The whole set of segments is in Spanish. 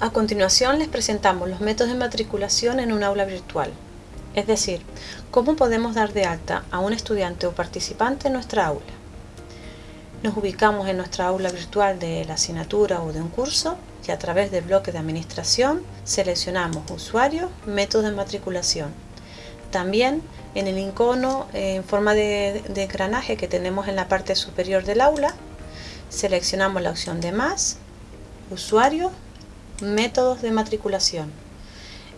A continuación les presentamos los métodos de matriculación en un aula virtual, es decir, cómo podemos dar de alta a un estudiante o participante en nuestra aula. Nos ubicamos en nuestra aula virtual de la asignatura o de un curso y a través del bloque de administración seleccionamos usuario, métodos de matriculación. También en el icono en forma de, de engranaje que tenemos en la parte superior del aula, seleccionamos la opción de más, usuario, Métodos de matriculación.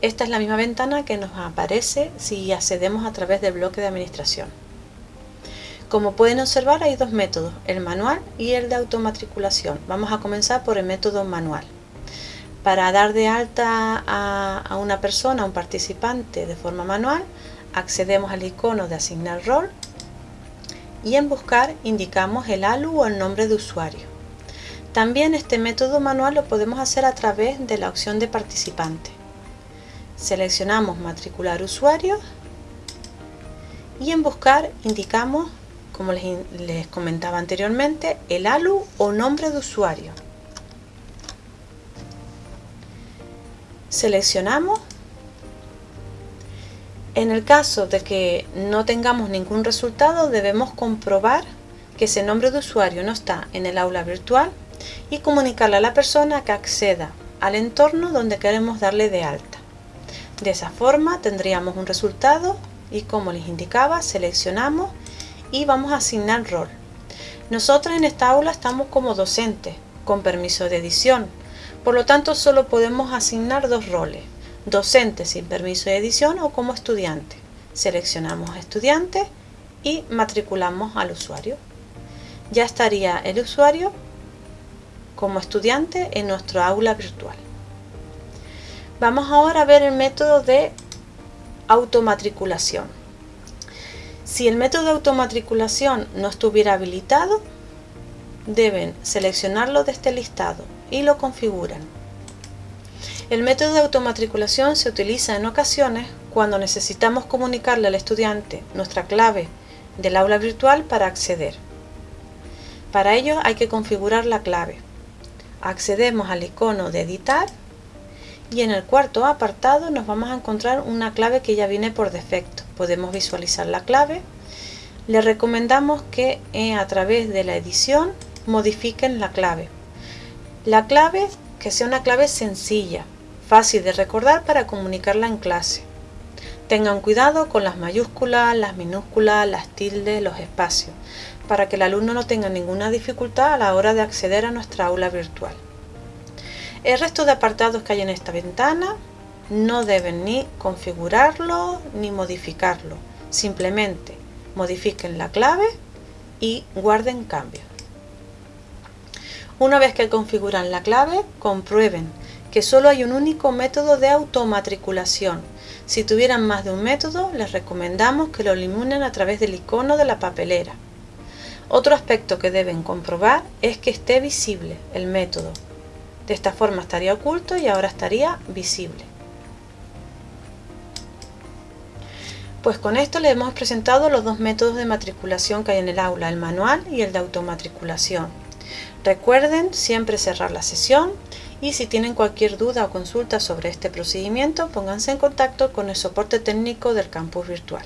Esta es la misma ventana que nos aparece si accedemos a través del bloque de administración. Como pueden observar hay dos métodos, el manual y el de automatriculación. Vamos a comenzar por el método manual. Para dar de alta a, una persona, a un participante de forma manual, accedemos al icono de asignar rol y en buscar indicamos el ALU o el nombre de usuario. También este método manual lo podemos hacer a través de la opción de participante. Seleccionamos matricular usuario y en buscar indicamos, como les, comentaba anteriormente, el ALU o nombre de usuario. Seleccionamos. En el caso de que no tengamos ningún resultado debemos comprobar que ese nombre de usuario no está en el aula virtual y comunicarle a la persona que acceda al entorno donde queremos darle de alta. De esa forma tendríamos un resultado y como les indicaba seleccionamos y vamos a asignar rol. Nosotros en esta aula estamos como docentes con permiso de edición, por lo tanto solo podemos asignar dos roles, docente sin permiso de edición o como estudiante. Seleccionamos estudiante y matriculamos al usuario. Ya estaría el usuario como estudiante en nuestro aula virtual. Vamos ahora a ver el método de automatriculación. Si el método de automatriculación no estuviera habilitado, deben seleccionarlo de este listado y lo configuran. El método de automatriculación se utiliza en ocasiones cuando necesitamos comunicarle al estudiante nuestra clave del aula virtual para acceder. Para ello hay que configurar la clave accedemos al icono de editar y en el cuarto apartado nos vamos a encontrar una clave que ya viene por defecto. Podemos visualizar la clave. Le recomendamos que eh, a través de la edición modifiquen la clave. La clave que sea una clave sencilla, fácil de recordar para comunicarla en clase. Tengan cuidado con las mayúsculas, las minúsculas, las tildes, los espacios, para que el alumno no tenga ninguna dificultad a la hora de acceder a nuestra aula virtual. El resto de apartados que hay en esta ventana no deben ni configurarlo ni modificarlo. Simplemente modifiquen la clave y guarden cambios. Una vez que configuran la clave, comprueben que solo hay un único método de automatriculación si tuvieran más de un método, les recomendamos que lo eliminen a través del icono de la papelera. Otro aspecto que deben comprobar es que esté visible el método. De esta forma estaría oculto y ahora estaría visible. Pues con esto les hemos presentado los dos métodos de matriculación que hay en el aula, el manual y el de automatriculación. Recuerden siempre cerrar la sesión y si tienen cualquier duda o consulta sobre este procedimiento pónganse en contacto con el soporte técnico del campus virtual.